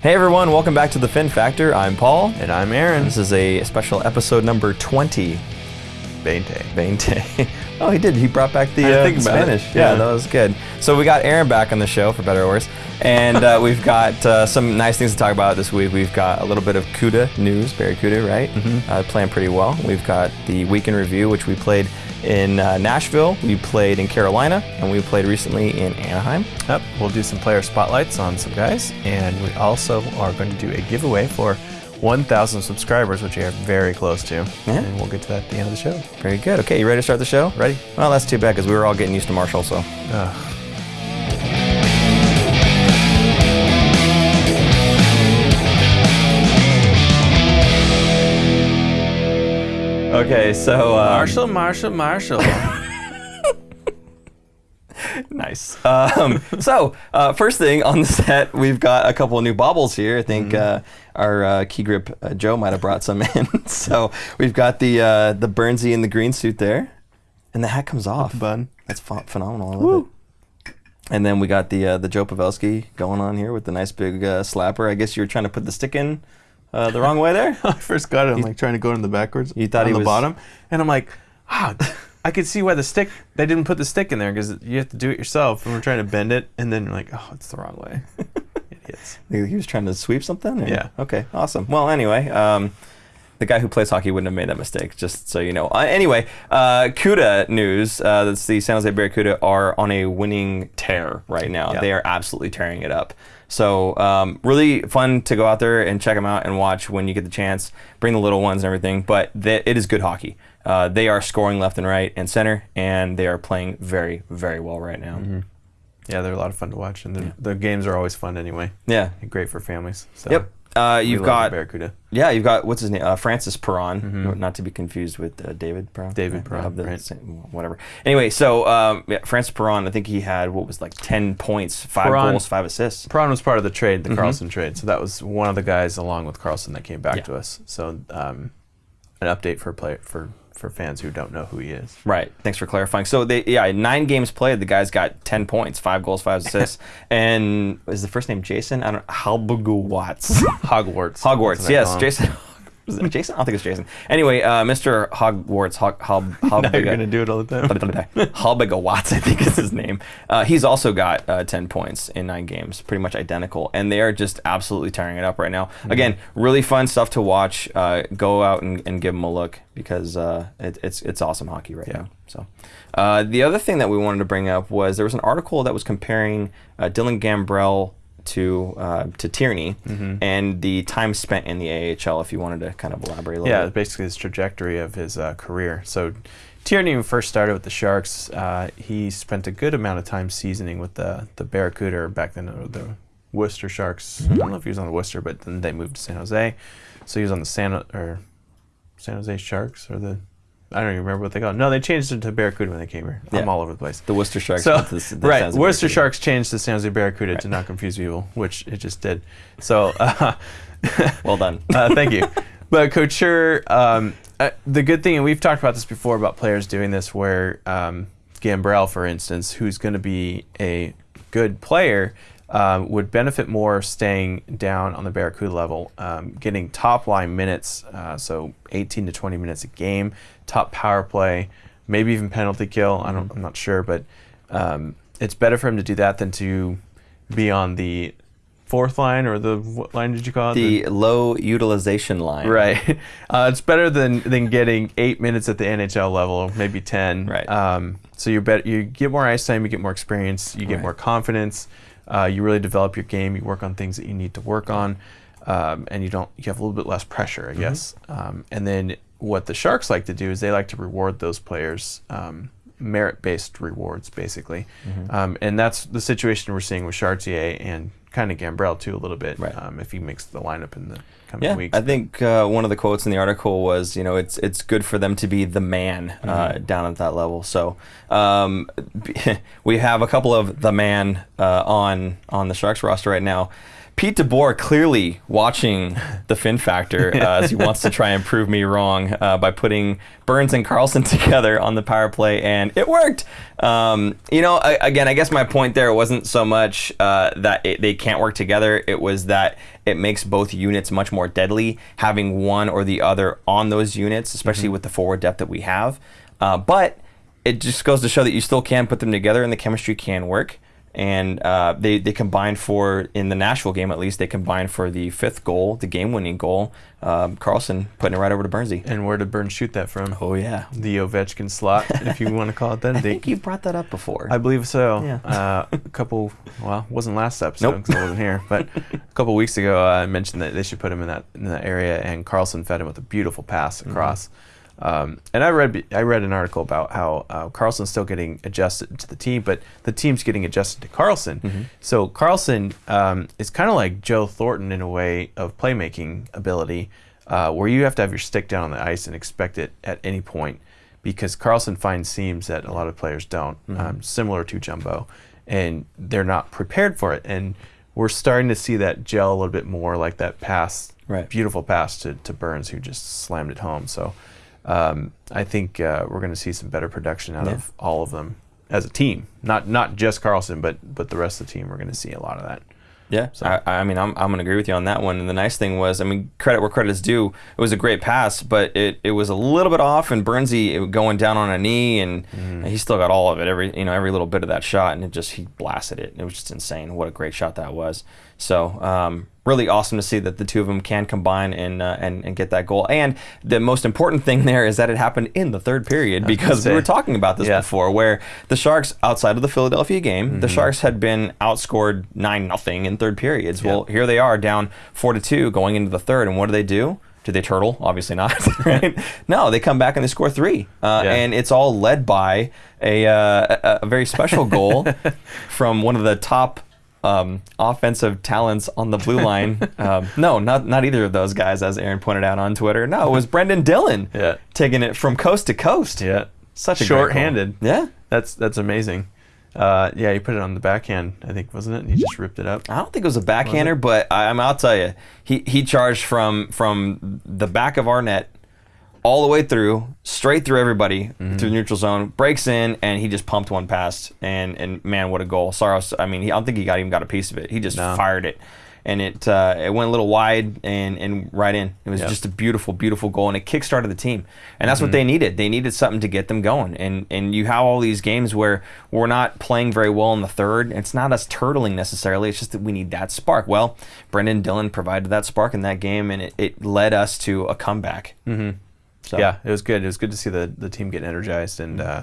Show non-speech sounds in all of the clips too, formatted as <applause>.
Hey everyone, welcome back to the Fin Factor. I'm Paul. And I'm Aaron. This is a special episode number 20. Bente. Bente. <laughs> oh, he did. He brought back the uh. Spanish. Yeah. Yeah. that was good. So we got Aaron back on the show, for better or worse. And uh, we've got uh, some nice things to talk about this week. We've got a little bit of CUDA news, Barracuda, right? Mm-hmm. Uh, playing pretty well. We've got the weekend review, which we played in uh, Nashville, we played in Carolina, and we played recently in Anaheim. Yep. We'll do some player spotlights on some guys, and we also are going to do a giveaway for 1,000 subscribers, which we are very close to. Yeah. And we'll get to that at the end of the show. Very good. Okay, you ready to start the show? Ready? Well, that's too bad because we were all getting used to Marshall, so. Ugh. Okay, so. Um, Marshall, Marshall, Marshall. <laughs> <laughs> Nice. Um, so, uh, first thing on the set, we've got a couple of new baubles here. I think uh, our uh, key grip uh, Joe might have brought some <laughs> in. so we've got the uh, the Burnsy in the green suit there, and the hat comes off. Bun. That's ph- phenomenal. I love it. And then we got the uh, the Joe Pavelski going on here with the nice big uh, slapper. I guess you were trying to put the stick in uh, the wrong way there. <laughs> I first got it. I'm like trying to go in the backwards. You thought on he the was- bottom, and I'm like, ah, I could see why the stick. They didn't put the stick in there because you have to do it yourself. And we're trying to bend it, and then you're like, oh, it's the wrong way. <laughs> Idiots. He he was trying to sweep something? or- Yeah. Okay, awesome. Well, anyway, um, the guy who plays hockey wouldn't have made that mistake, just so you know. Uh, anyway, uh, CUDA news. Uh, that's the San Jose Barracuda are on a winning tear right now. They are absolutely tearing it up. So um, really fun to go out there and check them out and watch when you get the chance. Bring the little ones and everything, but th- it is good hockey. Uh, they are scoring left and right and center, and they are playing very, very well right now. Mm-hmm. Yeah, they're a lot of fun to watch, and the, the games are always fun anyway. Yeah. And great for families. So Yep. Uh, you've got Barracuda. Yeah, you've got what's his name, uh, Francis Perron, not to be confused with uh, David Perron. David I- I Perron, the right. same- whatever. Anyway, so um, yeah, Francis Perron, I think he had what was like ten points, five Perron- goals, five assists. Perron was part of the trade, the Karlsson trade. So that was one of the guys along with Karlsson that came back Yeah. to us. So um, an update for play for for fans who don't know who he is. Right. Thanks for clarifying. So they yeah, nine games played, the guy's got ten points, five goals, five assists, <laughs> and is the first name Jason? I don't Halbgewachs. <laughs> Hogwarts. Hogwarts, I yes. Jason. Is it Jason? I don't think it's Jason. Anyway, uh, Mr. Hogwarts, Hog, Hog, <laughs> Now you're gonna do it all the time. Halbiga <laughs> Watts, I think is his name. Uh, he's also got uh, 10 points in nine games, pretty much identical. And they are just absolutely tearing it up right now. Mm-hmm. Again, really fun stuff to watch. Uh, go out and, and give them a look because uh, it, it's, it's awesome hockey right Yeah. now. So, uh, The other thing that we wanted to bring up was there was an article that was comparing uh, Dylan Gambrell to uh, to Tierney Mm-hmm. and the time spent in the AHL. If you wanted to kind of elaborate a little Yeah, bit. basically his trajectory of his uh, career. So Tierney, first started with the Sharks, uh, he spent a good amount of time seasoning with the the Barracuda, back then the Worcester Sharks. I don't know if he was on the Worcester, but then they moved to San Jose. So he was on the San or San Jose Sharks or the I don't even remember what they called. No, they changed it to Barracuda when they came here. I'm all over the place. The Worcester Sharks. So, the- the right, Worcester Barracuda. Sharks changed to San Jose Barracuda to not confuse people, which it just did. So, <laughs> uh, Well done. <laughs> uh, thank you. But Couture, um, uh, the good thing, and we've talked about this before about players doing this, where um, Gambrell, for instance, who's going to be a good player, um, would benefit more staying down on the Barracuda level, um, getting top line minutes, uh, so 18 to 20 minutes a game, top power play, maybe even penalty kill. I don't, I'm not sure, but um, it's better for him to do that than to be on the fourth line or the what line did you call it? the low utilization line. Right. <laughs> Uh, it's better than than getting eight minutes at the NHL level, maybe ten. Right. Um, so you bet you get more ice time, you get more experience, you get Right. more confidence. Uh, you really develop your game. You work on things that you need to work on, um, and you don't. You have a little bit less pressure, I Mm-hmm. guess. Um, and then what the Sharks like to do is they like to reward those players. Um, merit-based rewards basically Mm-hmm. um, and that's the situation we're seeing with Chartier and kind of Gambrell too a little bit Right. um, if he makes the lineup in the coming Yeah, weeks I think uh, one of the quotes in the article was, you know, it's it's good for them to be the man uh, Mm-hmm. down at that level. So um, <laughs> we have a couple of the man uh, on on the Sharks roster right now. Pete DeBoer clearly watching the Fin Factor uh, as he wants to try and prove me wrong uh, by putting Burns and Karlsson <laughs> together on the power play, and it worked. Um, you know, I, again, I guess my point there wasn't so much uh, that it, they can't work together. It was that it makes both units much more deadly, having one or the other on those units, especially with the forward depth that we have. Uh, but it just goes to show that you still can put them together and the chemistry can work. And uh, they, they combined for, in the Nashville game at least, they combined for the fifth goal, the game winning goal. Um, Karlsson putting it right over to Burnsy. And where did Burns shoot that from? Oh, yeah. The Ovechkin slot, if you want to call it that. <laughs> I They- think you brought that up before. I believe so. Yeah. Uh, a couple, well, wasn't last episode Nope. because I wasn't here, but a couple weeks ago uh, I mentioned that they should put him in that in that area, and Karlsson fed him with a beautiful pass Mm-hmm. across. Um, and I read I read an article about how uh, Karlsson's still getting adjusted to the team, but the team's getting adjusted to Karlsson. Mm-hmm. So Karlsson um, is kind of like Joe Thornton in a way of playmaking ability, uh, where you have to have your stick down on the ice and expect it at any point because Karlsson finds seams that a lot of players don't, Mm-hmm. um, similar to Jumbo, and they're not prepared for it. And we're starting to see that gel a little bit more, like that pass, Right. beautiful pass to, to Burns, who just slammed it home. So um, I think uh, we're going to see some better production out Yeah. of all of them as a team, not not just Karlsson, but but the rest of the team. We're going to see a lot of that. Yeah, I, I mean, I'm, I'm going to agree with you on that one. And the nice thing was, I mean, credit where credit is due. It was a great pass, but it, it was a little bit off, and Burnsy going down on a knee, and he still got all of it, every you know, every little bit of that shot, and it just he blasted it. It was just insane. What a great shot that was. So um, really awesome to see that the two of them can combine and uh, and and get that goal. And the most important thing there is that it happened in the third period because we were talking about this Yeah. before, where the Sharks outside of the Philadelphia game, Mm-hmm. the Sharks had been outscored nine nothing in third periods. Well, here they are down four to two going into the third, and what do they do? Do they turtle? Obviously not. <laughs> Right? no, they come back and they score three, uh, Yeah. and it's all led by a, uh, a, a very special goal <laughs> from one of the top. Um, offensive talents on the blue line. <laughs> Um, no, not not either of those guys, as Aaron pointed out on Twitter. No, it was Brendan Dillon <laughs> Yeah. taking it from coast to coast. Yeah, Such a short-handed. Yeah. That's that's amazing. Uh, yeah, he put it on the backhand, I think, wasn't it? And he just ripped it up. I don't think it was a backhander, but I, I'm, I'll tell you, he, he charged from from the back of our net all the way through, straight through everybody through the neutral zone, breaks in, and he just pumped one past. And and man, what a goal! Saros, I mean, he, I don't think he got even got a piece of it. He just No. fired it, and it uh, it went a little wide and and right in. It was Yep. just a beautiful, beautiful goal, and it kickstarted the team. And that's what they needed. They needed something to get them going. And and you have all these games where we're not playing very well in the third. It's not us turtling necessarily. It's just that we need that spark. Well, Brendan Dillon provided that spark in that game, and it, it led us to a comeback. Mm-hmm. So, Yeah, it was good. It was good to see the, the team get energized and uh,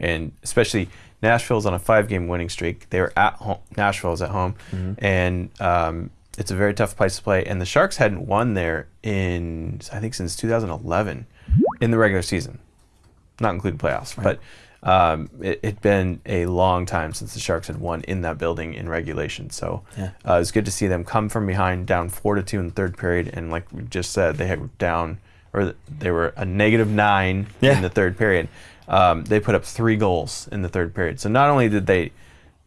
and especially Nashville's on a five game winning streak. They were at home. Nashville's at home, and um, it's a very tough place to play. And the Sharks hadn't won there in I think since 2011 in the regular season, not including playoffs, but. Um, it had been a long time since the Sharks had won in that building in regulation, so Yeah. uh, it was good to see them come from behind, down four to two in the third period, and like we just said, they had down or they were a negative nine Yeah. in the third period. Um, they put up three goals in the third period. So not only did they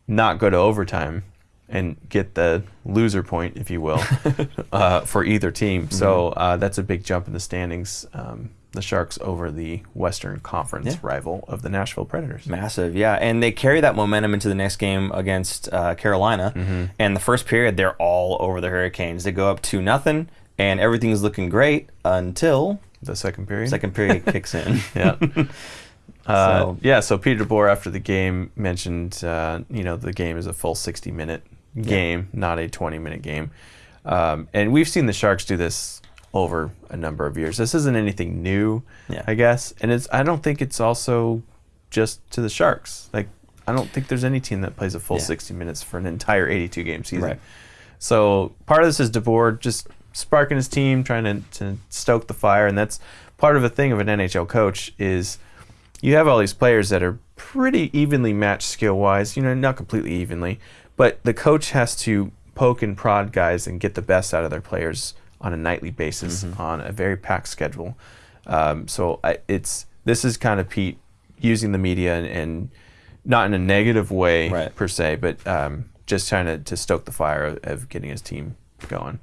not go to overtime and get the loser point, if you will, <laughs> uh, for either team, so Mm-hmm. uh, that's a big jump in the standings. Um, the Sharks over the Western Conference Yeah. rival of the Nashville Predators. Massive, yeah, and they carry that momentum into the next game against uh, Carolina. Mm-hmm. And the first period, they're all over the Hurricanes. They go up two nothing, and everything's looking great until The second period. second period kicks in. <laughs> yeah. <laughs> Uh, So- yeah, so Peter DeBoer after the game mentioned, uh, you know, the game is a full 60 minute game, not a 20 minute game. Um, and we've seen the Sharks do this over a number of years. This isn't anything new, Yeah. I guess. And it's I don't think it's also just to the Sharks. Like I don't think there's any team that plays a full Yeah. 60 minutes for an entire 82 game season. Right. So part of this is DeBoer just sparking his team, trying to, to stoke the fire, and that's part of the thing of an NHL coach is you have all these players that are pretty evenly matched skill wise, you know, not completely evenly, but the coach has to poke and prod guys and get the best out of their players on a nightly basis on a very packed schedule. Um, so I, it's this is kind of Pete using the media and, and not in a negative way Right. per se, but um, just trying to, to stoke the fire of, of getting his team going.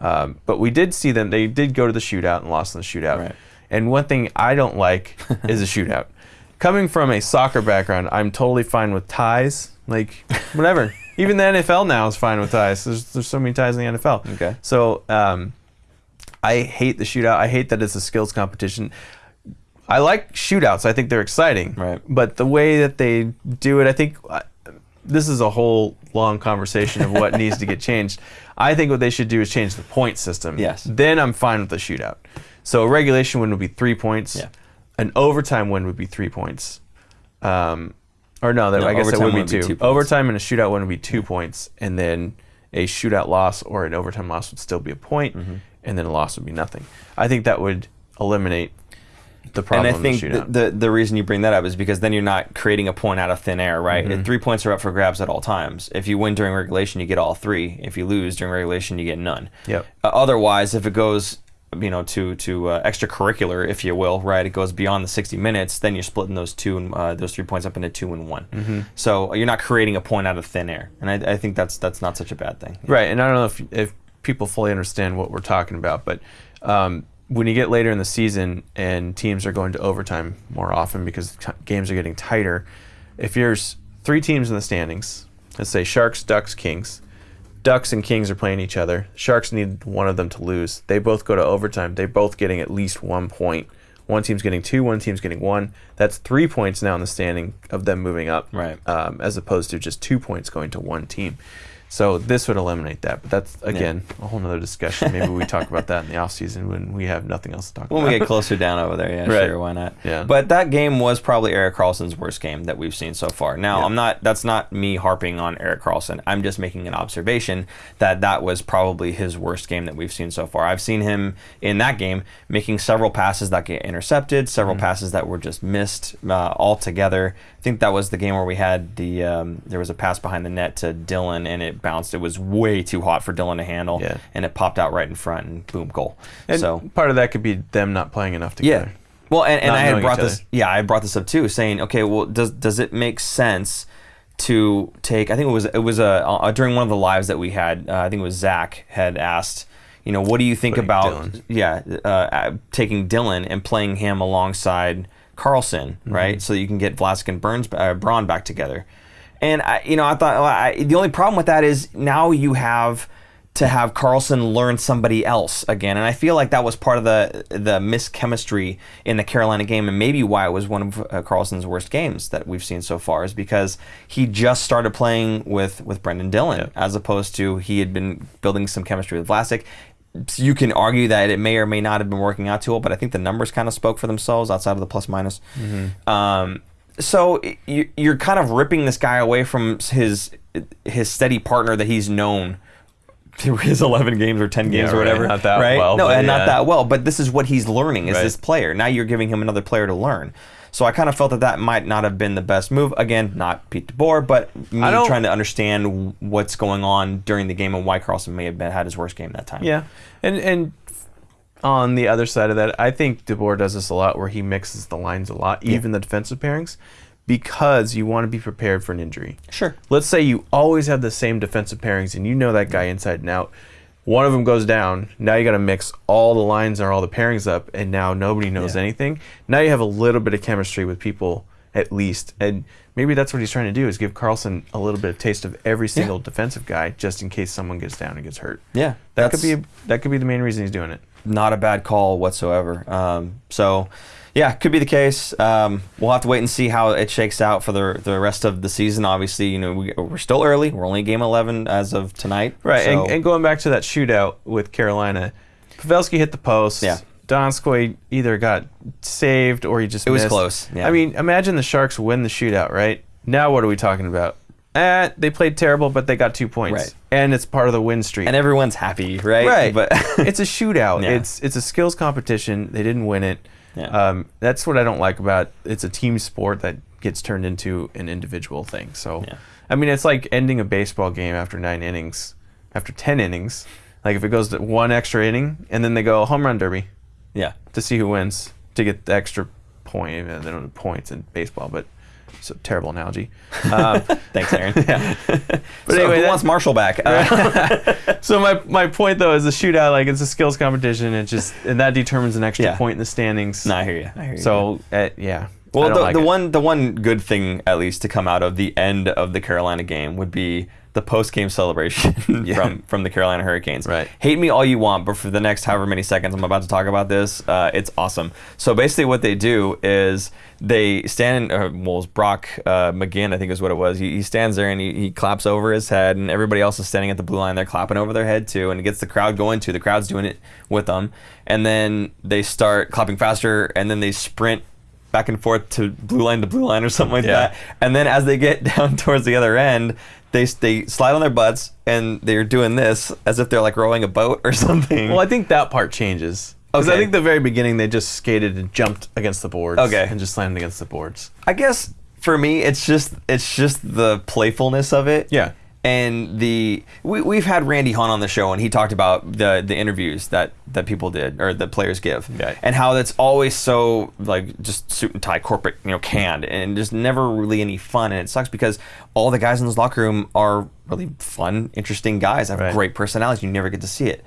Um, but we did see them; they did go to the shootout and lost in the shootout. Right. And one thing I don't like <laughs> is a shootout. Coming from a soccer background, I'm totally fine with ties. Like whatever, <laughs> Even the NFL now is fine with ties. There's there's so many ties in the NFL. Okay. So um, I hate the shootout. I hate that it's a skills competition. I like shootouts. I think they're exciting. Right. But the way that they do it, I think uh, this is a whole long conversation of what needs to get <laughs> changed. I think what they should do is change the point system. Yes. Then I'm fine with the shootout. So a regulation win would be three points. Yeah. An overtime win would be three points. Um, or no, that, No, I guess it would be would be two. two overtime and a shootout win would be two points, and then a shootout loss or an overtime loss would still be a point, Mm-hmm. and then a loss would be nothing. I think that would eliminate the problem. and I think the the, the reason you bring that up is because then you're not creating a point out of thin air, right? Mm-hmm. Three points are up for grabs at all times. If you win during regulation, you get all three. If you lose during regulation, you get none. Yep. Uh, otherwise, if it goes, you know, to to uh, extracurricular, if you will, right, it goes beyond the 60 minutes. Then you're splitting those two and uh, those three points up into two and one. Mm-hmm. So you're not creating a point out of thin air, and I, I think that's that's not such a bad thing. Right, and I don't know if if people fully understand what we're talking about, but um, when you get later in the season and teams are going to overtime more often because t- games are getting tighter, if there's three teams in the standings, let's say Sharks, Ducks, Kings, Ducks and Kings are playing each other. Sharks need one of them to lose. They both go to overtime. They're both getting at least one point. One team's getting two, one team's getting one. That's three points now in the standing of them moving up, Right. um, as opposed to just two points going to one team. So this would eliminate that. But that's, again, a whole nother discussion. Maybe we talk about that in the offseason when we have nothing else to talk When about. When we get closer down over there, yeah, Right. sure, why not? Yeah. But that game was probably Erik Karlsson's worst game that we've seen so far. Now, Yeah. I'm not. That's not me harping on Erik Karlsson. I'm just making an observation that that was probably his worst game that we've seen so far. I've seen him in that game making several passes that get intercepted, several Mm-hmm. passes that were just missed uh, altogether. I think that was the game where we had the um, there was a pass behind the net to Dillon and it bounced. It was way too hot for Dillon to handle, Yeah. and it popped out right in front and boom, goal. and so part of that could be them not playing enough together. yeah. Well, and, and I had brought this. Yeah, I brought this up too, saying, okay, well, does does it make sense to take? I think it was it was a, uh during one of the lives that we had. Uh, I think it was Zach had asked, you know, what do you think Putting about Dillon. yeah uh, uh, taking Dillon and playing him alongside Karlsson, Mm-hmm. right? So you can get Vlasic and Burns uh, Braun back together. And I, you know, I thought well, I, the only problem with that is now you have to have Karlsson learn somebody else again, and I feel like that was part of the the mischemistry in the Carolina game, and maybe why it was one of uh, Karlsson's worst games that we've seen so far is because he just started playing with with Brendan Dillon Yeah. as opposed to he had been building some chemistry with Vlasic. You can argue that it may or may not have been working out too well, but I think the numbers kind of spoke for themselves outside of the plus minus. Um, so you, you're kind of ripping this guy away from his his steady partner that he's known through his 11 games or 10 games Yeah, or right. whatever. Not that right? well, No, and yeah. not that well. But this is what he's learning is Right. this player. Now you're giving him another player to learn. So I kind of felt that that might not have been the best move. Again, not Pete DeBoer, but me trying to understand what's going on during the game and why Karlsson may have been, had his worst game that time. Yeah, and and on the other side of that, I think DeBoer does this a lot, where he mixes the lines a lot, even the defensive pairings, because you want to be prepared for an injury. Sure. Let's say you always have the same defensive pairings, and you know that guy inside and out. One of them goes down. Now you got to mix all the lines or all the pairings up, and now nobody knows Yeah. anything. Now you have a little bit of chemistry with people at least, and maybe that's what he's trying to do is give Karlsson a little bit of taste of every single defensive guy, just in case someone gets down and gets hurt. Yeah. That could be that could be the main reason he's doing it. not a bad call whatsoever. Um, so, yeah, could be the case. Um, we'll have to wait and see how it shakes out for the the rest of the season. Obviously, you know we, we're still early. We're only game eleven as of tonight. Right, So, and, and going back to that shootout with Carolina, Pavelski hit the post. Yeah. Donskoy either got saved or he just It was close, yeah. I mean, imagine the Sharks win the shootout, right? Now what are we talking about? Eh, they played terrible, but they got two points, Right. and it's part of the win streak. and everyone's happy, right? right, But <laughs> it's a shootout. <laughs> Yeah. It's it's a skills competition. They didn't win it. Yeah. Um, that's what I don't like about it's a team sport that gets turned into an individual thing. So, Yeah. I mean, it's like ending a baseball game after nine innings, after ten innings. Like if it goes to one extra inning, and then they go home run derby yeah, to see who wins to get the extra point. Uh, They don't have points in baseball, but it's a terrible analogy. Um, <laughs> thanks, Aaron. <laughs> yeah. But anyway, anyway, who that- wants Marshall back? Uh, <laughs> so my, my point though is the shootout like it's a skills competition. It just and that determines an extra Yeah. point in the standings. no, I hear you. I hear you. So uh, yeah. I Well, don't the, like the it. one the one good thing at least to come out of the end of the Carolina game would be the post game celebration <laughs> Yeah. from from the Carolina Hurricanes. Right. Hate me all you want, but for the next however many seconds I'm about to talk about this, uh, it's awesome. So basically, what they do is they stand. Uh, well, it's Brock uh, McGinn, I think is what it was. He, he stands there and he, he claps over his head, and everybody else is standing at the blue line. They're clapping over their head too, and it gets the crowd going too. The crowd's doing it with them, and then they start clapping faster, and then they sprint back and forth to blue line to blue line or something like Yeah. that. And then as they get <laughs> down towards the other end, they they slide on their butts and they're doing this as if they're like rowing a boat or <laughs> something. Well, I think that part changes. Because I think the very beginning they just skated and jumped against the boards. Okay. And just slammed against the boards. I guess for me, it's just it's just the playfulness of it. Yeah. And the we, we've had Randy Hunt on the show, and he talked about the the interviews that that people did or the players give, Right. and how that's always so like just suit and tie, corporate, you know, canned, and just never really any fun. And it sucks because all the guys in this locker room are really fun, interesting guys, have Right. great personalities. You never get to see it.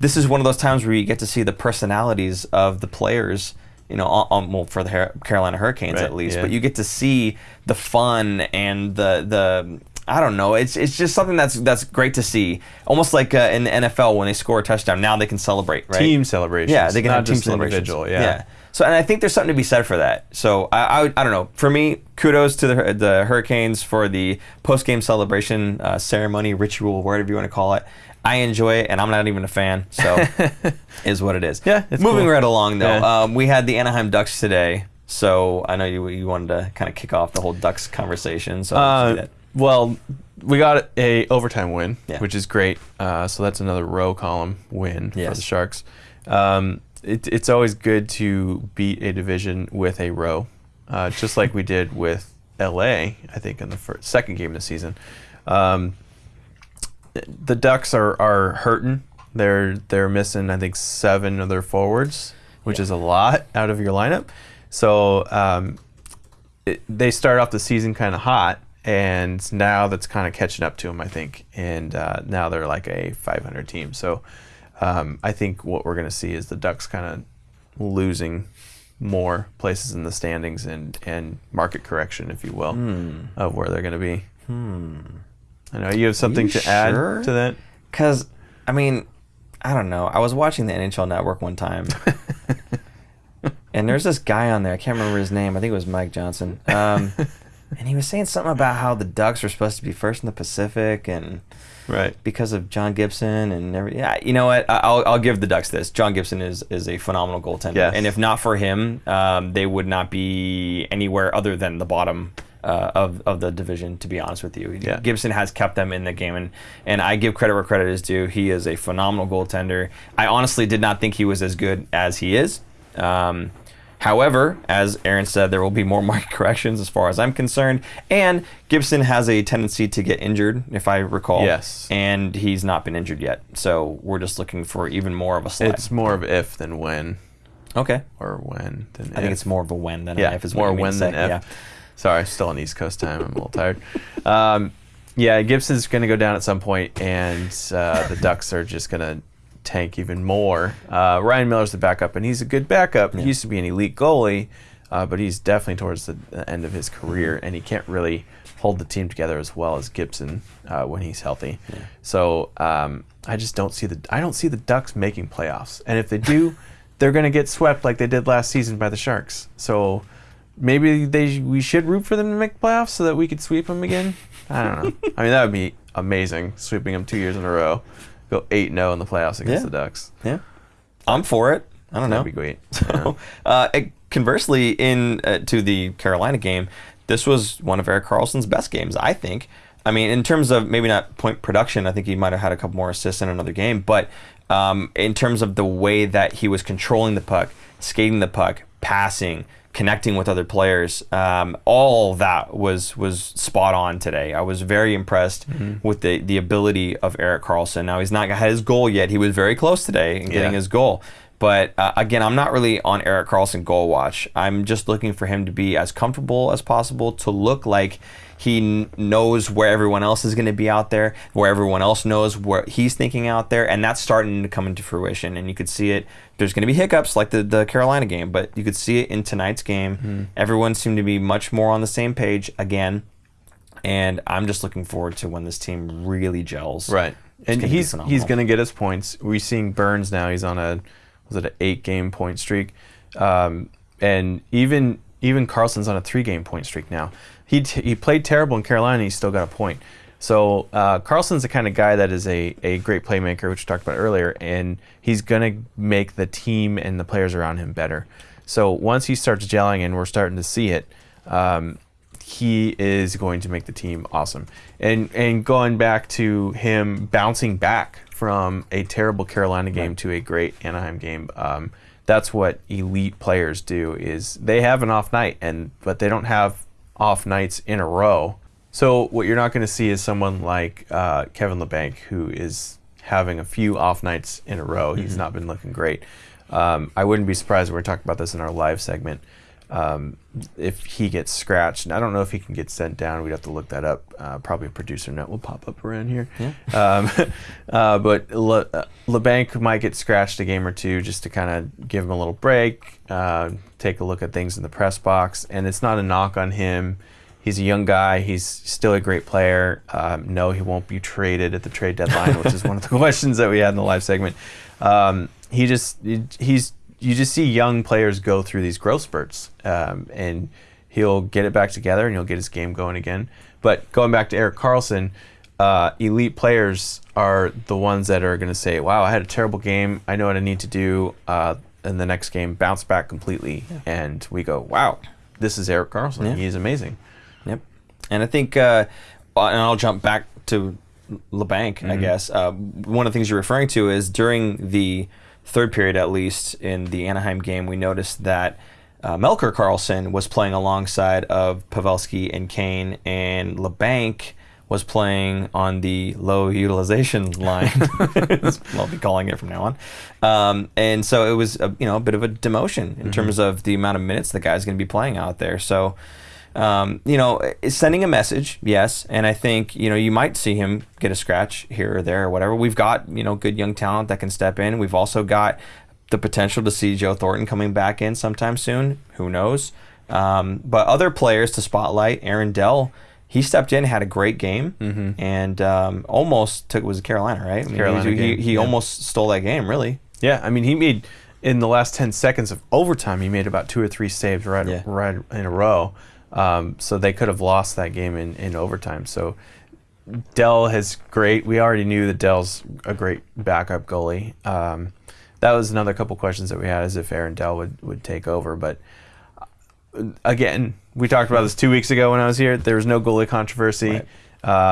This is one of those times where you get to see the personalities of the players. You know, on, well, for the Carolina Hurricanes Right, at least, yeah. but you get to see the fun and the the I don't know. It's it's just something that's that's great to see. Almost like uh, in the NFL when they score a touchdown, now they can celebrate, right? Team celebration. Yeah, they can not have team celebrations. individual. Yeah. So, and I think there's something to be said for that. So, I, I, would- I don't know. For me, kudos to the, the Hurricanes for the post game celebration uh, ceremony, ritual, whatever you want to call it. I enjoy it, and I'm not even a fan. So, <laughs> is what it is. Yeah, it's Moving cool. right along, though, Yeah. um, we had the Anaheim Ducks today. So, I know you you wanted to kind of kick off the whole Ducks conversation. So, Uh, that. Well, we got a overtime win, Yeah. which is great. Uh, so that's another row column win for the Sharks. Um, it, it's always good to beat a division with a row, uh, just like we <laughs> did with LA. I think in the first, second game of the season. Um, the Ducks are, are hurting. They're they're missing I think seven of their forwards, which Yeah. is a lot out of your lineup. So um, it, they start off the season kind of hot, and now that's kind of catching up to them, I think. And uh, now they're like a 500 team. So um, I think what we're going to see is the Ducks kind of losing more places in the standings and, and market correction, if you will, Hmm. of where they're going to be. I know you have something You to add to that. Because, I mean, I don't know. I was watching the NHL Network one time, <laughs> and there's this guy on there. I can't remember his name. I think it was Mike Johnson. Um, <laughs> and he was saying something about how the Ducks were supposed to be first in the Pacific, and Right. because of John Gibson and every. Yeah, you know what? I'll, I'll give the Ducks this. John Gibson is is a phenomenal goaltender, Yes. and if not for him, um, they would not be anywhere other than the bottom. Uh, of, of the division, to be honest with you, Yeah. Gibson has kept them in the game, and, and I give credit where credit is due. He is a phenomenal goaltender. I honestly did not think he was as good as he is. Um, however, as Aaron said, there will be more <laughs> market corrections as far as I'm concerned, and Gibson has a tendency to get injured, if I recall. Yes. and he's not been injured yet, so we're just looking for even more of a slide. It's more of if than when, okay. or when than I think it's more of a when than yeah, if. Is more what mean when to than if. Yeah. Sorry, still on East Coast time. I'm a little tired. Um, yeah, Gibson's going to go down at some point, and uh, the Ducks are just going to tank even more. Uh, Ryan Miller's the backup, and he's a good backup. He used to be an elite goalie, uh, but he's definitely towards the end of his career, and he can't really hold the team together as well as Gibson uh, when he's healthy. So um, I just don't see the I don't see the Ducks making playoffs, and if they do, <laughs> they're going to get swept like they did last season by the Sharks. So maybe they we should root for them to make playoffs so that we could sweep them again. I don't know. <laughs> I mean, that would be amazing, sweeping them two years in a row, go eight 0 in the playoffs against Yeah. the Ducks. Yeah. I'm for it. I don't know. That'd be great. <laughs> So, uh, it- conversely, in uh, to the Carolina game, this was one of Erik Karlsson's best games, I think. I mean, in terms of maybe not point production, I think he might have had a couple more assists in another game, but um, in terms of the way that he was controlling the puck, skating the puck, passing, connecting with other players, um, all that was was spot on today. I was very impressed Mm-hmm. with the the ability of Erik Karlsson. Now he's not had his goal yet. He was very close today in getting Yeah. his goal. But uh, again, I'm not really on Erik Karlsson goal watch. I'm just looking for him to be as comfortable as possible, to look like he kn- knows where everyone else is going to be out there, where everyone else knows what he's thinking out there, and that's starting to come into fruition. And you could see it. There's going to be hiccups like the, the Carolina game, but you could see it in tonight's game. Everyone seemed to be much more on the same page again. And I'm just looking forward to when this team really gels. Right. And gonna he's he's going to get his points. We're seeing Burns now. He's on a was it an eight game point streak, um, and even even Karlsson's on a three game point streak now. He t- he played terrible in Carolina. He still got a point. So uh, Karlsson's the kind of guy that is a, a great playmaker, which we talked about earlier, and he's going to make the team and the players around him better. So once he starts gelling, and we're starting to see it, um, he is going to make the team awesome. And and going back to him bouncing back from a terrible Carolina game to a great Anaheim game, um, that's what elite players do. Is they have an off night, and but they don't have off nights in a row. So what you're not going to see is someone like uh, Kevin Labanc, who is having a few off nights in a row. He's not been looking great. Um, I wouldn't be surprised. We're talking about this in our live segment. Um, if he gets scratched, and I don't know if he can get sent down. We'd have to look that up. Uh, probably a producer note will pop up around here. <laughs> Um, uh, but Le, uh, Labanc might get scratched a game or two just to kind of give him a little break, uh, take a look at things in the press box. And it's not a knock on him. He's a young guy. He's still a great player. Um, no, he won't be traded at the trade deadline, which is one of the <laughs> questions that we had in the live segment. Um, he just he's you just see young players go through these growth spurts, um, and he'll get it back together and he'll get his game going again. But going back to Erik Karlsson, uh, elite players are the ones that are going to say, "Wow, I had a terrible game. I know what I need to do uh, in the next game. Bounce back completely." And we go, "Wow, this is Erik Karlsson. Yeah. He's amazing." And I think, uh, and I'll jump back to Labanc, Mm-hmm. I guess. Uh, one of the things you're referring to is during the third period, at least in the Anaheim game, we noticed that uh, Melker Karlsson was playing alongside of Pavelski and Kane, and Labanc was playing on the low utilization <laughs> line. <laughs> I'll be calling it from now on. Um, and so it was, a, you know, a bit of a demotion in terms of the amount of minutes the guy's going to be playing out there. So um, you know, is sending a message, yes, and I think you know you might see him get a scratch here or there or whatever. We've got you know good young talent that can step in. We've also got the potential to see Joe Thornton coming back in sometime soon. Who knows? Um, but other players to spotlight, Aaron Dell. He stepped in, had a great game, and um, almost took. Was Carolina, right? I mean, Carolina he, game, he, he yeah. almost stole that game, really. Yeah, I mean, he made in the last ten seconds of overtime, he made about two or three saves right Yeah. right in a row. Um, so they could have lost that game in, in overtime. So Dell has great. We already knew that Dell's a great backup goalie. Um, that was another couple questions that we had, as if Aaron Dell would, would take over. But uh, again, we talked about this two weeks ago when I was here. There was no goalie controversy. Right.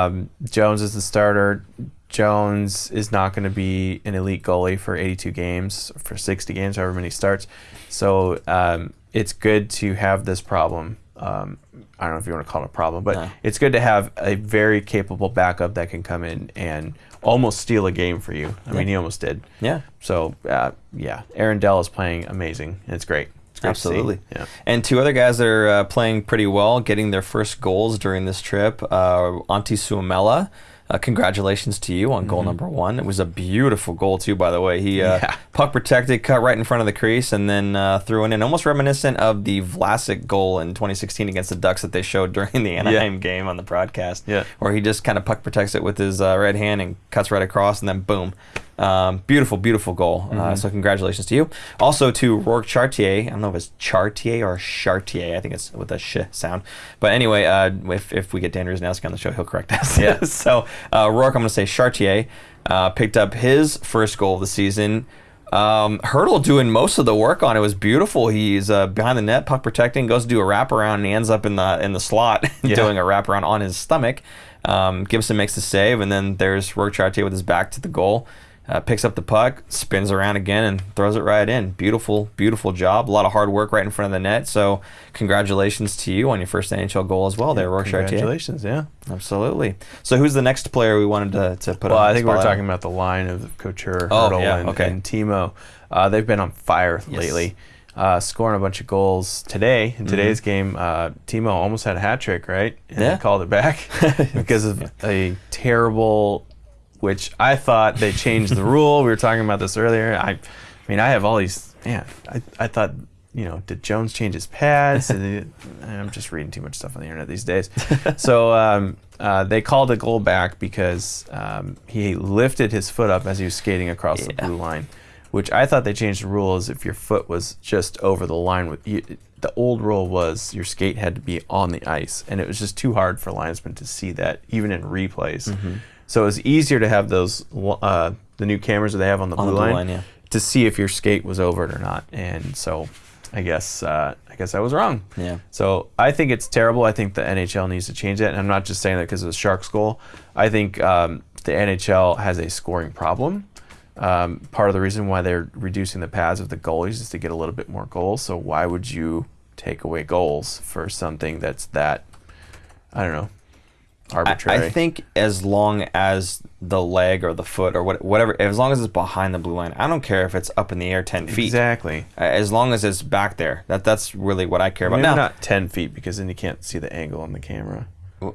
Um, Jones is the starter. Jones is not going to be an elite goalie for 82 games, for 60 games, however many starts. So um, it's good to have this problem. Um, I don't know if you want to call it a problem, but No. it's good to have a very capable backup that can come in and almost steal a game for you. I mean, he almost did. Yeah. So uh, yeah, Aaron Dell is playing amazing, and it's great. It's great to see. Absolutely. Yeah. And two other guys that are uh, playing pretty well, getting their first goals during this trip. Uh, Antti Suomela, uh, congratulations to you on goal number one. It was a beautiful goal too, by the way. He uh, Mm-hmm. Yeah. puck protected, cut right in front of the crease, and then uh, threw it in. Almost reminiscent of the Vlasic goal in 2016 against the Ducks that they showed <laughs> during the Anaheim game on the broadcast. Yeah. Where he just kind of puck protects it with his uh, right hand and cuts right across, and then boom. Um, beautiful, beautiful goal. Mm-hmm. Uh, so congratulations to you. Also to Rourke Chartier. I don't know if it's Chartier or Chartier. I think it's with a sh sound. But anyway, uh, if, if we get Dan Rusanowsky on the show, he'll correct us. Yeah. <laughs> so uh, Rourke, I'm going to say Chartier, uh, picked up his first goal of the season. Um, Hertl doing most of the work on it was beautiful. He's uh, behind the net, puck protecting, goes to do a wraparound, and he ends up in the in the slot <laughs> Yeah. doing a wraparound on his stomach. Um, Gibson makes the save, and then there's Rourke Chartier with his back to the goal. Uh, picks up the puck, spins around again, and throws it right in. Beautiful, beautiful job. A lot of hard work right in front of the net. So, congratulations to you on your first NHL goal as well, there, Rourke Chartier. Congratulations, yeah. Absolutely. So, who's the next player we wanted to, to put Well, on? I think we're spotlight? talking about the line of Couture, Oh, Hertl, yeah, and, okay. and Timo. Uh, they've been on fire Yes. lately, uh, scoring a bunch of goals today. In today's Mhm. game, uh, Timo almost had a hat trick, right? And Yeah. called it back <laughs> because of a terrible, which I thought they changed the rule. We were talking about this earlier. I, I mean, I have all these. Man, I, I thought you know, did Jones change his pads? He- <laughs> I'm just reading too much stuff on the internet these days. <laughs> so um, uh, they called a goal back because um, he lifted his foot up as he was skating across the blue line, which I thought they changed the rule is if your foot was just over the line with you. The old rule was your skate had to be on the ice, and it was just too hard for linesmen to see that, even in replays. Mm-hmm. So it was easier to have those uh, the new cameras that they have on the On blue the blue line, line, yeah. to see if your skate was over it or not. And so, I guess uh, I guess I was wrong. Yeah. So I think it's terrible. I think the NHL needs to change that. And I'm not just saying that because of the Sharks goal. I think um, the NHL has a scoring problem. Um, part of the reason why they're reducing the pads of the goalies is to get a little bit more goals. So why would you take away goals for something that's that I don't know arbitrary? I think as long as the leg or the foot or what, whatever, as long as it's behind the blue line, I don't care if it's up in the air ten feet. exactly. As long as it's back there, that that's really what I care about. Maybe Now, not ten feet because then you can't see the angle on the camera.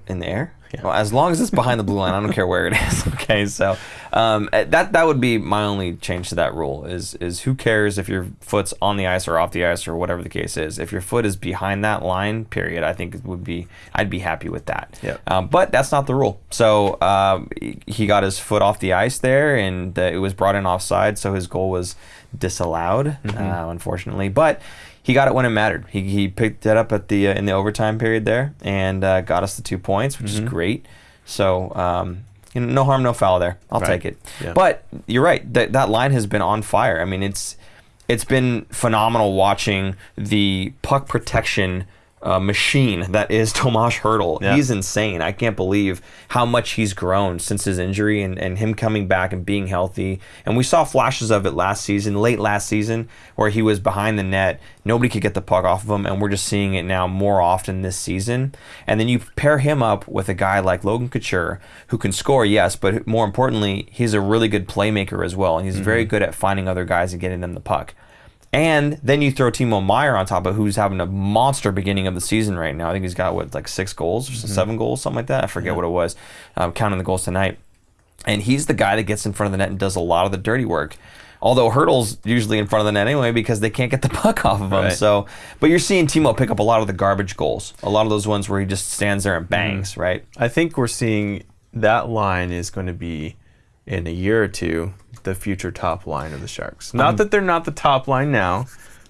In the air. Yeah. Well, as long as it's behind the blue line, I don't care where it is. <laughs> Okay, so um, uh, that that would be my only change to that rule is is who cares if your foot's on the ice or off the ice or whatever the case is. If your foot is behind that line, period, I think it would be I'd be happy with that. Yep. Um, but that's not the rule. So um, he- got his foot off the ice there, and uh, it was brought in offside, so his goal was disallowed, uh, unfortunately. But he got it when it mattered. He, he picked it up at the uh, in the overtime period there and uh, got us the two points, which is great. So um, you know, no harm, no foul there. I'll Right. take it. Yeah. But you're right. That that line has been on fire. I mean, it's it's been phenomenal watching the puck protection. Uh, machine that is <laughs> Tomas Hertl. Yeah. He's insane. I can't believe how much he's grown since his injury and, and him coming back and being healthy. And we saw flashes of it last season, late last season, where he was behind the net. Nobody could get the puck off of him, and we're just seeing it now more often this season. And then you pair him up with a guy like Logan Couture, who can score, yes, but more importantly, he's a really good playmaker as well. And he's very good at finding other guys and getting them the puck. And then you throw Timo Meier on top of who's having a monster beginning of the season right now. I think he's got what like six goals or seven goals, something like that. I forget what it was. Um, counting the goals tonight, and he's the guy that gets in front of the net and does a lot of the dirty work. Although Hertl's usually in front of the net anyway because they can't get the <laughs> puck off of him. Right. So, but you're seeing Timo pick up a lot of the garbage goals, a lot of those ones where he just stands there and bangs, right? I think we're seeing that line is going to be in a year or two the future top line of the Sharks. Not that they're not the top line now;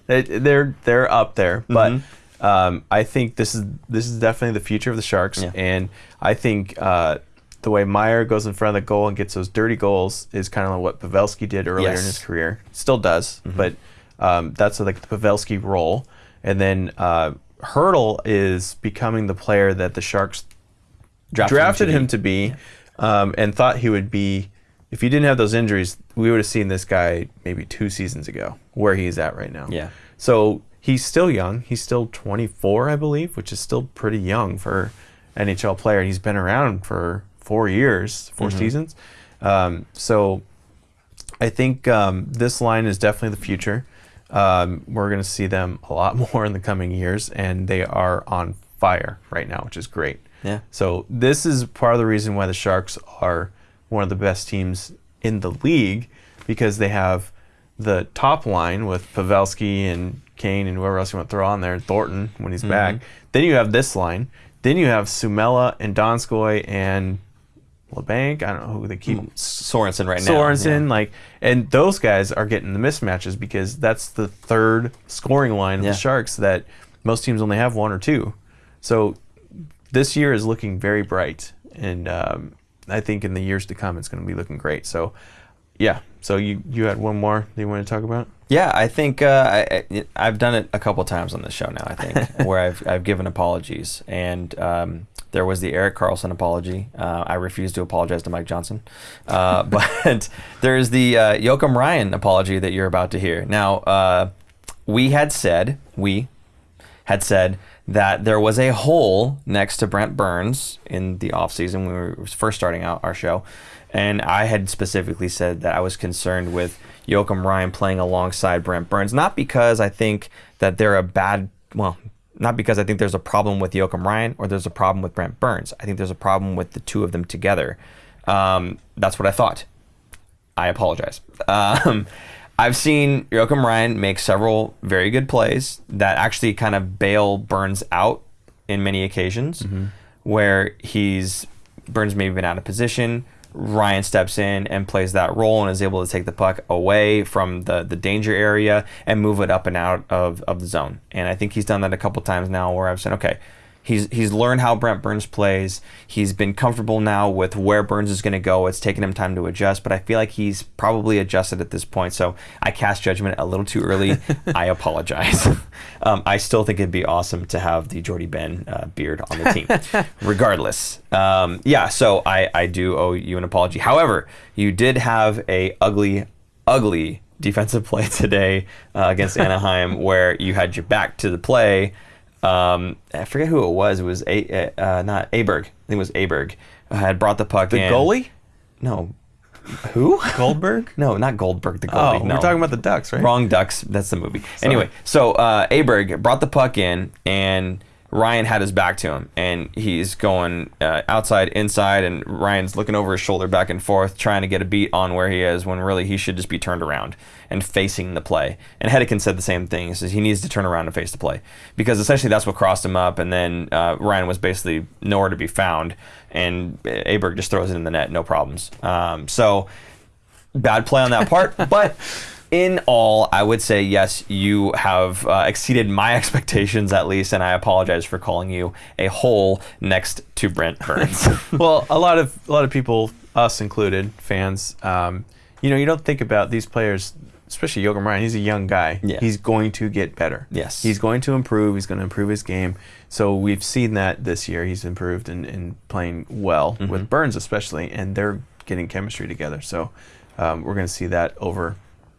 they, they're they're up there, but. Um, I think this is this is definitely the future of the Sharks, Yeah. and I think uh, the way Meier goes in front of the goal and gets those dirty goals is kind of like what Pavelski did earlier Yes. in his career. Still does, but um, that's like the Pavelski role. And then uh, Hertl is becoming the player that the Sharks Drafted drafted, him to him to be, um, and thought he would be. If he didn't have those injuries, we would have seen this guy maybe two seasons ago, where he's at right now. Yeah. So he's still young. He's still 24, I believe, which is still pretty young for NHL player. He's been around for four years, 4 seasons. Um, so I think um, this line is definitely the future. Um, we're going to see them a lot <laughs> more in the coming years, and they are on fire right now, which is great. Yeah. So this is part of the reason why the Sharks are one of the best teams in the league because they have the top line with Pavelski and Kane and whoever else you want to throw on there, Thornton when he's back. Then you have this line. Then you have Suomela and Donskoy and Labanc. I don't know who they keep. Sorensen right now. Sorensen, Yeah. like, and those guys are getting the mismatches because that's the third scoring line of Yeah. the Sharks that most teams only have one or two. So this year is looking very bright, and um, I think in the years to come it's going to be looking great. So, yeah. So you you had one more that you want to talk about? Yeah, I think uh, I, I, I've done it a couple times on this show now. I think <laughs> where I've I've given apologies, and um, there was the Erik Karlsson apology. Uh, I refuse to apologize to Mike Johnson, uh, <laughs> but there's the uh, Joakim Ryan apology that you're about to hear. Now, uh, we had said we had said that there was a hole next to Brent Burns in the offseason when we were first starting out our show. And I had specifically said that I was concerned with Joakim Ryan playing alongside Brent Burns, not because I think that they're a bad, well, not because I think there's a problem with Joakim Ryan or there's a problem with Brent Burns. I think there's a problem with the two of them together. Um, that's what I thought. I apologize. <laughs> Um, I've seen Joakim Ryan make several very good plays that actually kind of bail Burns out in many occasions, mm-hmm. where he's Burns maybe been out of position. Ryan steps in and plays that role and is able to take the puck away from the, the danger area and move it up and out of, of the zone. And I think he's done that a couple times now where I've said, okay, he's he's learned how Brent Burns plays. He's been comfortable now with where Burns is going to go. It's taken him time to adjust, but I feel like he's probably adjusted at this point. So I cast judgment a little too early. <laughs> I apologize. <laughs> um, I still think it'd be awesome to have the Jordie Benn uh, beard on the team, <laughs> regardless. Um, yeah, so I I do owe you an apology. However, you did have a ugly, ugly defensive play today uh, against Anaheim where you had your back to the play um, I forget who it was. It was a uh, not Aberg. I think it was Aberg. Uh, had brought the puck The in. goalie? No. Who? Goldberg? <laughs> no, not Goldberg. The Oh, goalie. no. we're talking about the Ducks, right? Wrong Ducks. That's the movie. Anyway, so uh, Aberg brought the puck in, and Ryan had his back to him, and he's going uh, outside, inside, and Ryan's looking over his shoulder back and forth, trying to get a beat on where he is, when really he should just be turned around and facing the play. And Hedican said the same thing. He says he needs to turn around and face the play because essentially that's what crossed him up, and then uh, Ryan was basically nowhere to be found, and Aberg just throws it in the net, no problems. Um, so bad play on that part, <laughs> but in all, I would say yes, you have uh, exceeded my <laughs> expectations at least, and I apologize for calling you a hole next to Brent Burns. <laughs> well, a lot of a lot of people, us included, fans, um, you know, you don't think about these players, especially Joakim Ryan. He's a young guy. Yeah. He's going to get better. Yes. He's going to improve. He's going to improve his game. So we've seen that this year. He's improved and, and playing well Mm-hmm. with Burns, especially, and they're getting chemistry together. So um, we're going to see that over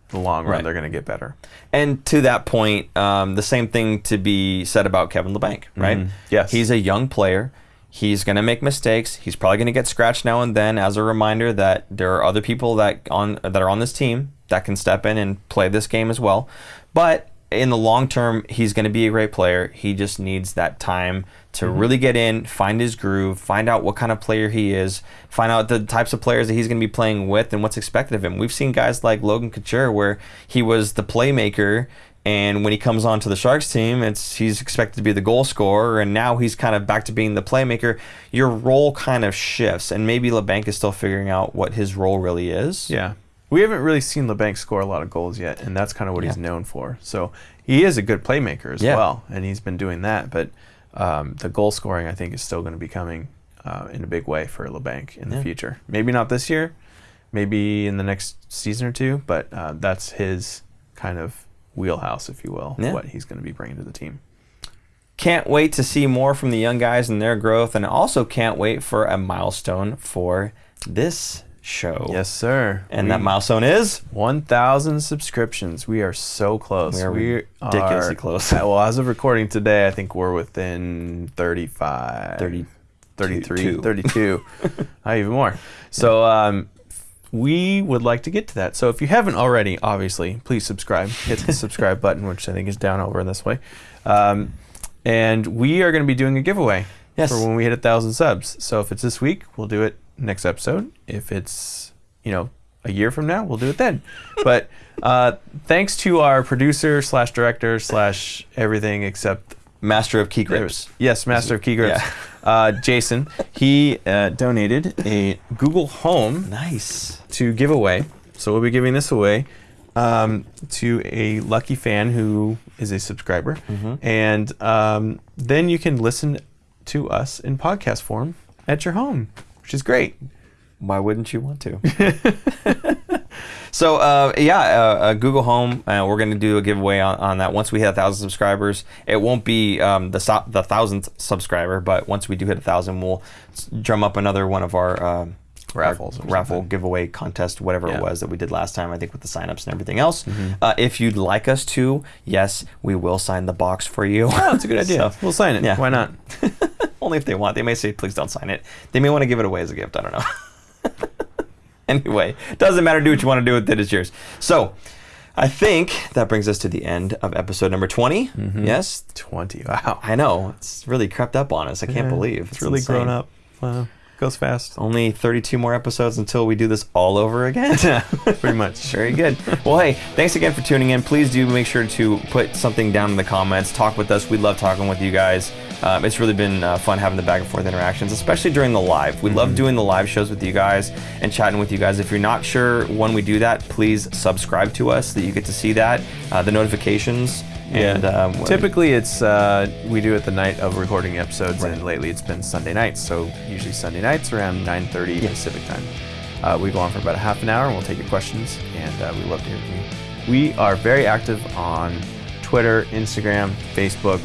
the long run. Right. They're going to get better. and to that point, um, the same thing to be said about Kevin Labanc, right? Mhm. Yes. He's a young player. He's going to make mistakes. He's probably going to get scratched now and then as a reminder that there are other people that on that are on this team that can step in and play this game as well. But in the long term, he's going to be a great player. He just needs that time to mm-hmm. really get in, find his groove, find out what kind of player he is, find out the types of players that he's going to be playing with and what's expected of him. We've seen guys like Logan Couture where he was the playmaker and when he comes onto the Sharks team, it's he's expected to be the goal scorer, and now he's kind of back to being the playmaker. Your role kind of shifts, and maybe Labanc is still figuring out what his role really is. Yeah. We haven't really seen Labanc score a lot of goals yet, and that's kind of what he's known for. So he is a good playmaker as Yeah. well, and he's been doing that. But um, the goal scoring, I think, is still going to be coming uh, in a big way for Labanc in Yeah. the future. Maybe not this year, maybe in the next season or two, but uh, that's his kind of wheelhouse, if you will, Yeah. what he's going to be bringing to the team. Can't wait to see more from the young guys and their growth, and also can't wait for a milestone for this show. Yes, sir. And that milestone is 1,000 subscriptions. We are so close. We are ridiculously are- close. <laughs> well, as of recording today, I think we're within 35, 30 33, two. 32, <laughs> uh, even more. So um, we would like to get to that. So if you haven't already, obviously, please subscribe. Hit the subscribe <laughs> button, which I think is down over in this way. Um, and we are going to be doing a giveaway Yes. for when we hit a thousand subs. So if it's this week, we'll do it next episode. If it's you know a year from now, we'll do it then. <laughs> but uh, thanks to our producer slash director slash everything except master of key grips. Yes, master of key grips. Yeah. Uh, Jason, he uh, donated a Google Home Nice. to give away. So we'll be giving this away um, to a lucky fan who is a subscriber, and um, then you can listen to us in podcast form at your home, which is great. Why wouldn't you want to? <laughs> <laughs> so uh, yeah, uh, uh, Google Home. Uh, we're going to do a giveaway on, on that once we hit a thousand subscribers. It won't be um, the so- the thousandth subscriber, but once we do hit a thousand, we'll drum up another one of our. Um, Raffles or raffle something. giveaway contest, whatever Yeah. it was that we did last time. I think with the signups and everything else. Uh, if you'd like us to, yes, we will sign the box for you. Oh, that's a good <laughs> idea. So- we'll sign it. yeah. Why not? Only if they want. They may say, please don't sign it. They may want to give it away as a gift. I don't know. <laughs> anyway, doesn't matter. Do what you want to do with it. It's yours. So, I think that brings us to the end of episode number 20. Mm-hmm. Yes? 20. Wow. I know. It's really crept up on us. I can't Yeah, believe it's really grown up. Wow. Goes fast. Only 32 more episodes until we do this all over again. <laughs> <laughs> Pretty much. Very good. Well, hey, thanks again for tuning in. Please do make sure to put something down in the comments. Talk with us. We love talking with you guys. Um, it's really been uh, fun having the back and forth interactions, especially during the live. We love doing the live shows with you guys and chatting with you guys. If you're not sure when we do that, please subscribe to us so that you get to see that, uh, the notifications. And um, Typically, it's uh, we do it the night of recording episodes, and lately it's been Sunday nights. So usually Sunday nights around 9:30 Pacific time. Uh, we go on for about a half an hour, and we'll take your questions, and uh, we love to hear from you. We are very active on Twitter, Instagram, Facebook,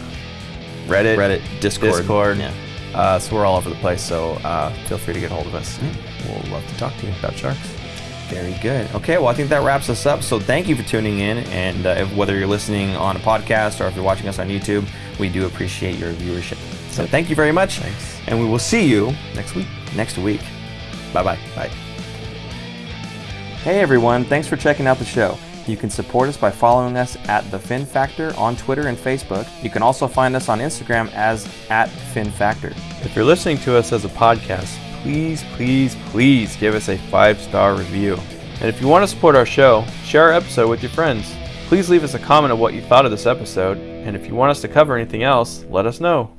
Reddit, Reddit, Discord. Discord. Yeah. Uh, so we're all over the place. So uh, feel free to get a hold of us. We'll love to talk to you about sharks. Very good. Okay, well, I think that wraps us up. So thank you for tuning in. And uh, whether you're listening on a podcast or if you're watching us on YouTube, we do appreciate your viewership. So thank you very much. Thanks. And we will see you Next week. next week. Bye bye. Bye. Hey everyone, thanks for checking out the show. You can support us by following us at The Fin Factor on Twitter and Facebook. You can also find us on Instagram as at Fin Factor. If you're listening to us as a podcast, please, please, please give us a five star review. And if you want to support our show, share our episode with your friends. Please leave us a comment of what you thought of this episode. And if you want us to cover anything else, let us know.